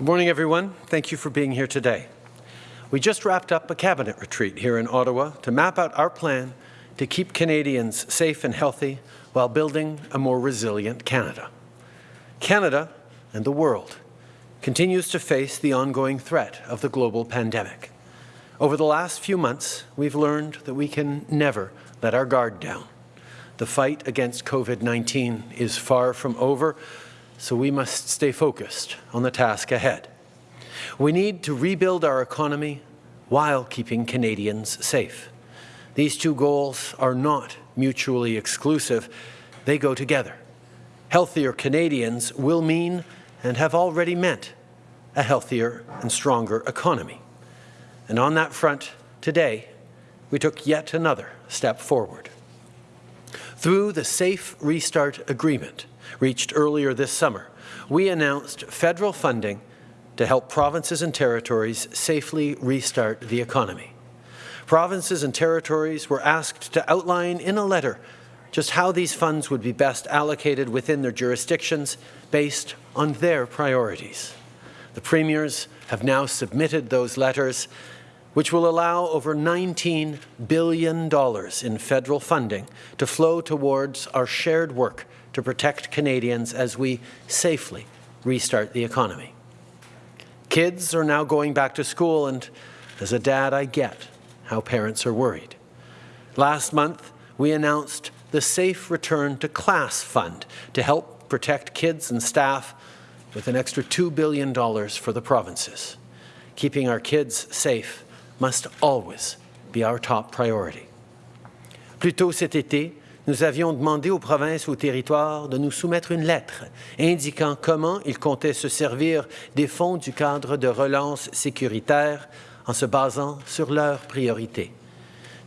Good morning, everyone. Thank you for being here today. We just wrapped up a cabinet retreat here in Ottawa to map out our plan to keep Canadians safe and healthy while building a more resilient Canada. Canada and the world continues to face the ongoing threat of the global pandemic. Over the last few months, we've learned that we can never let our guard down. The fight against COVID-19 is far from over, so we must stay focused on the task ahead. We need to rebuild our economy while keeping Canadians safe. These two goals are not mutually exclusive. They go together. Healthier Canadians will mean, and have already meant, a healthier and stronger economy. And on that front, today, we took yet another step forward. Through the Safe Restart Agreement, reached earlier this summer, we announced federal funding to help provinces and territories safely restart the economy. Provinces and territories were asked to outline in a letter just how these funds would be best allocated within their jurisdictions based on their priorities. The premiers have now submitted those letters, which will allow over $19 billion in federal funding to flow towards our shared work to protect Canadians as we safely restart the economy. Kids are now going back to school, and as a dad, I get how parents are worried. Last month, we announced the Safe Return to Class Fund to help protect kids and staff with an extra $2 billion for the provinces. Keeping our kids safe must always be our top priority. Plus cet été, nous avions demandé aux provinces aux territoires de nous soumettre une lettre indiquant comment ils comptaient se servir des fonds du cadre de relance sécuritaire en se basant sur leurs priorités.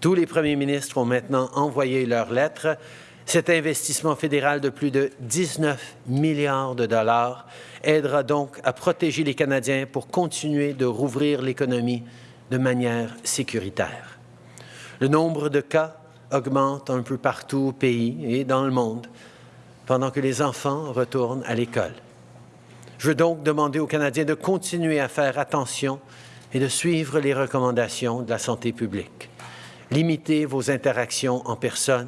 Tous les premiers ministres ont maintenant envoyé leur lettre. Cet investissement fédéral de plus de 19 milliards de dollars aidera donc à protéger les Canadiens pour continuer de rouvrir l'économie de manière sécuritaire. Le nombre de cas augmente un peu partout au pays et dans le monde, pendant que les enfants retournent à l'école. Je veux donc demander aux Canadiens de continuer à faire attention et de suivre les recommandations de la santé publique. Limitez vos interactions en personne.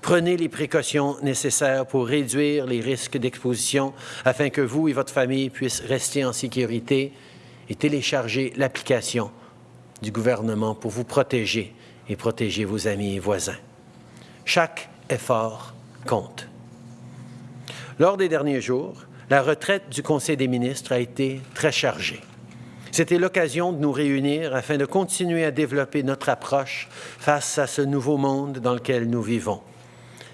Prenez les précautions nécessaires pour réduire les risques d'exposition afin que vous et votre famille puissent rester en sécurité et télécharger l'application du gouvernement pour vous protéger et protéger vos amis et voisins. Chaque effort compte. Lors des derniers jours, la retraite du Conseil des ministres a été très chargée. C'était l'occasion de nous réunir afin de continuer à développer notre approche face à ce nouveau monde dans lequel nous vivons.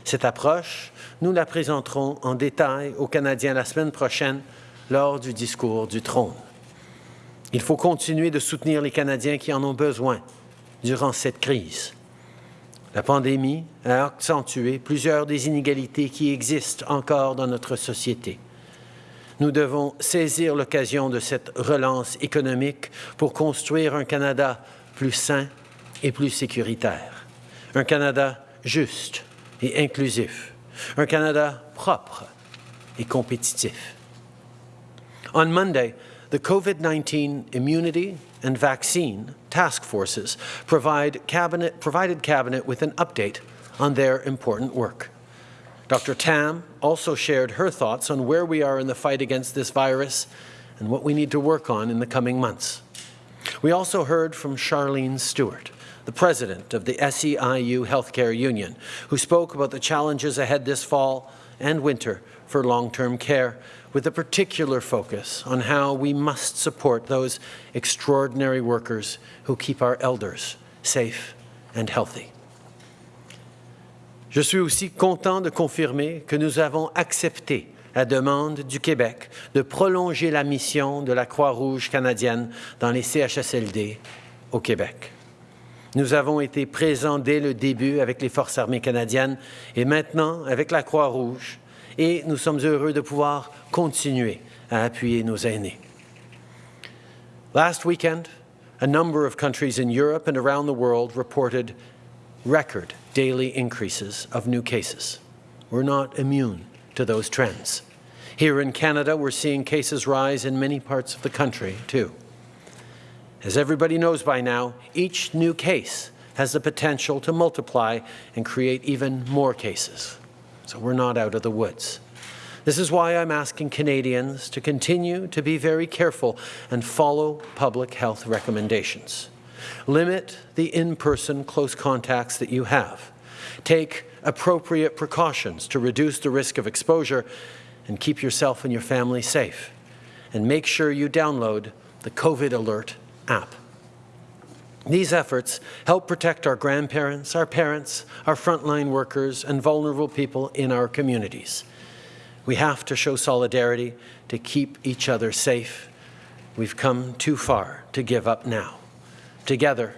Cette approche, nous la présenterons en détail aux Canadiens la semaine prochaine lors du discours du trône. Il faut continuer de soutenir les Canadiens qui en ont besoin durant cette crise. La pandémie a accentué plusieurs des inégalités qui existent encore dans notre société. Nous devons saisir l'occasion de cette relance économique pour construire un Canada plus sain et plus sécuritaire. Un Canada juste et inclusif. Un Canada propre et compétitif. On Monday, the COVID-19 Immunity and Vaccine Task Forces provide cabinet, provided Cabinet with an update on their important work. Dr. Tam also shared her thoughts on where we are in the fight against this virus and what we need to work on in the coming months. We also heard from Sharleen Stewart, the president of the SEIU Healthcare Union, who spoke about the challenges ahead this fall and winter for long-term care, with a particular focus on how we must support those extraordinary workers who keep our elders safe and healthy. Je suis aussi content de confirmer que nous avons accepté la demande du Québec de prolonger la mission de la Croix-Rouge canadienne dans les CHSLD au Québec. Nous avons été présents dès le début avec les Forces armées canadiennes et maintenant avec la Croix-Rouge et nous sommes heureux de pouvoir continuer à appuyer nos aînés. Last weekend, a number of countries in Europe and around the world reported record daily increases of new cases. We're not immune to those trends. Here in Canada, we're seeing cases rise in many parts of the country, too. As everybody knows by now, each new case has the potential to multiply and create even more cases. So we're not out of the woods. This is why I'm asking Canadians to continue to be very careful and follow public health recommendations. Limit the in-person close contacts that you have. Take appropriate precautions to reduce the risk of exposure and keep yourself and your family safe. And make sure you download the COVID Alert app. These efforts help protect our grandparents, our parents, our frontline workers, and vulnerable people in our communities. We have to show solidarity to keep each other safe. We've come too far to give up now. Together,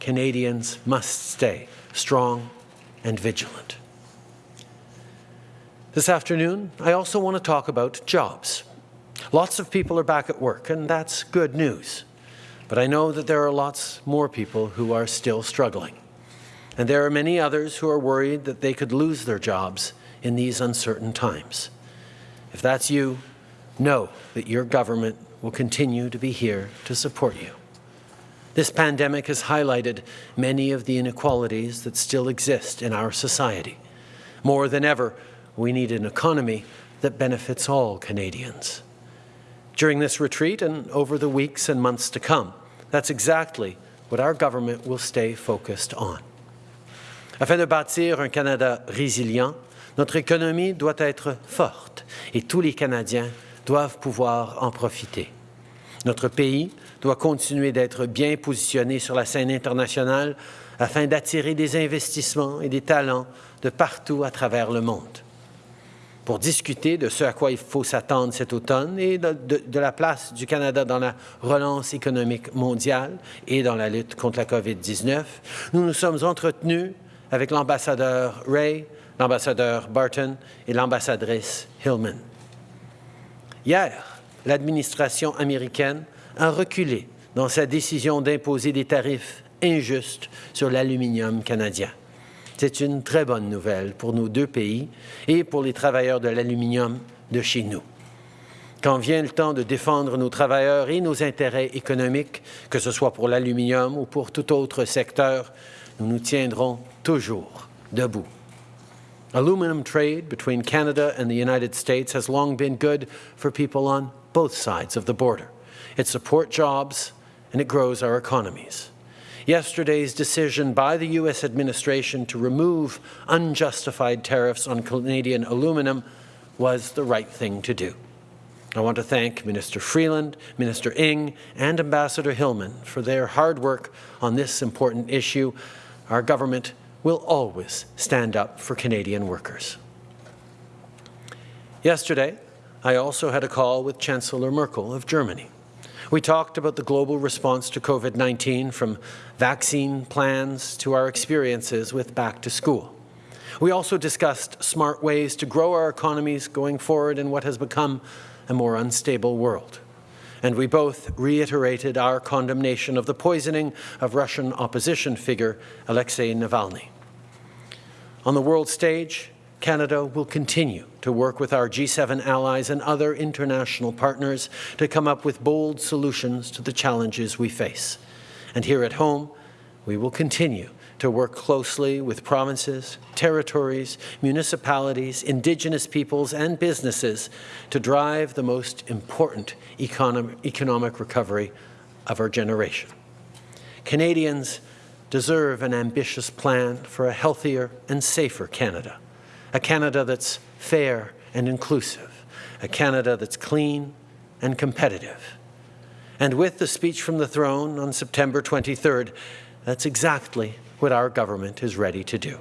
Canadians must stay strong and vigilant. This afternoon, I also want to talk about jobs. Lots of people are back at work, and that's good news. But I know that there are lots more people who are still struggling. And there are many others who are worried that they could lose their jobs in these uncertain times. If that's you, know that your government will continue to be here to support you. This pandemic has highlighted many of the inequalities that still exist in our society. More than ever, we need an economy that benefits all Canadians. During this retreat and over the weeks and months to come, that's exactly what our government will stay focused on. Afin de bâtir un Canada résilient, notre économie doit être forte et tous les Canadiens doivent pouvoir en profiter. Notre pays doit continuer d'être bien positionné sur la scène internationale afin d'attirer des investissements et des talents de partout à travers le monde. Pour discuter de ce à quoi il faut s'attendre cet automne et de, la place du Canada dans la relance économique mondiale et dans la lutte contre la COVID-19, nous nous sommes entretenus avec l'ambassadeur Ray, l'ambassadeur Barton et l'ambassadrice Hillman. Hier, l'administration américaine a reculé dans sa décision d'imposer des tarifs injustes sur l'aluminium canadien. C'est une très bonne nouvelle pour nos deux pays et pour les travailleurs de l'aluminium de chez nous. Quand vient le temps de défendre nos travailleurs et nos intérêts économiques, que ce soit pour l'aluminium ou pour tout autre secteur, nous nous tiendrons toujours debout. Aluminum trade between Canada and the United States has long been good for people on both sides of the border. It supports jobs and it grows our economies. Yesterday's decision by the U.S. administration to remove unjustified tariffs on Canadian aluminum was the right thing to do. I want to thank Minister Freeland, Minister Ng, and Ambassador Hillman for their hard work on this important issue. Our government will always stand up for Canadian workers. Yesterday, I also had a call with Chancellor Merkel of Germany. We talked about the global response to COVID-19 from vaccine plans to our experiences with back to school. We also discussed smart ways to grow our economies going forward in what has become a more unstable world. And we both reiterated our condemnation of the poisoning of Russian opposition figure Alexei Navalny. On the world stage, Canada will continue to work with our G7 allies and other international partners to come up with bold solutions to the challenges we face. And here at home, we will continue to work closely with provinces, territories, municipalities, Indigenous peoples and businesses to drive the most important economic, recovery of our generation. Canadians deserve an ambitious plan for a healthier and safer Canada a Canada that's fair and inclusive, a Canada that's clean and competitive. And with the speech from the throne on September 23rd, that's exactly what our government is ready to do.